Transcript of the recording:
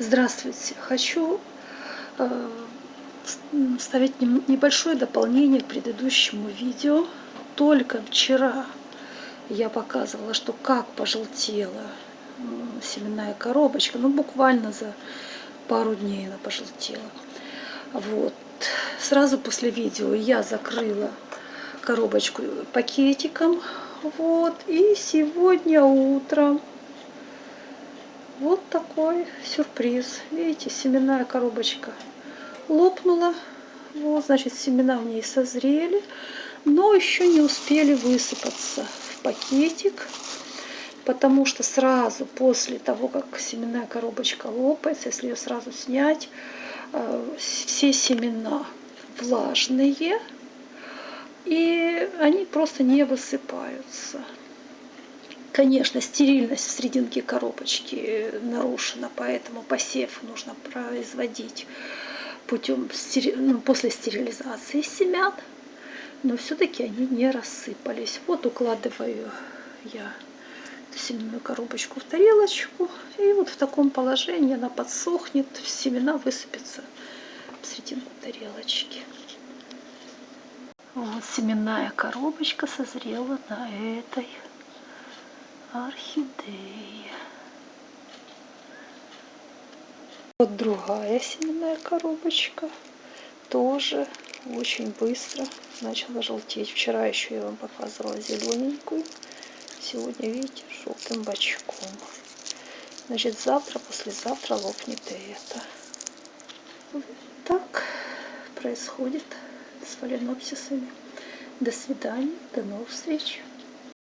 Здравствуйте! Хочу э, ставить небольшое дополнение к предыдущему видео. Только вчера я показывала, что как пожелтела семенная коробочка. Ну, буквально за пару дней она пожелтела. Вот. Сразу после видео я закрыла коробочку пакетиком. Вот. И сегодня утром вот такой сюрприз. Видите, семенная коробочка лопнула. Вот, значит, семена в ней созрели, но еще не успели высыпаться в пакетик, потому что сразу после того, как семенная коробочка лопается, если ее сразу снять, э, все семена влажные, и они просто не высыпаются. Конечно, стерильность в серединке коробочки нарушена, поэтому посев нужно производить путем ну, после стерилизации семян, но все-таки они не рассыпались. Вот укладываю я семенную коробочку в тарелочку, и вот в таком положении она подсохнет, семена высыпятся в серединку тарелочки. Вот семенная коробочка созрела на этой орхидеи. Вот другая семенная коробочка. Тоже очень быстро начала желтеть. Вчера еще я вам показывала зелененькую. Сегодня, видите, желтым бочком. Значит, завтра, послезавтра лопнет и это. Вот так происходит с фаленопсисами. До свидания, до новых встреч.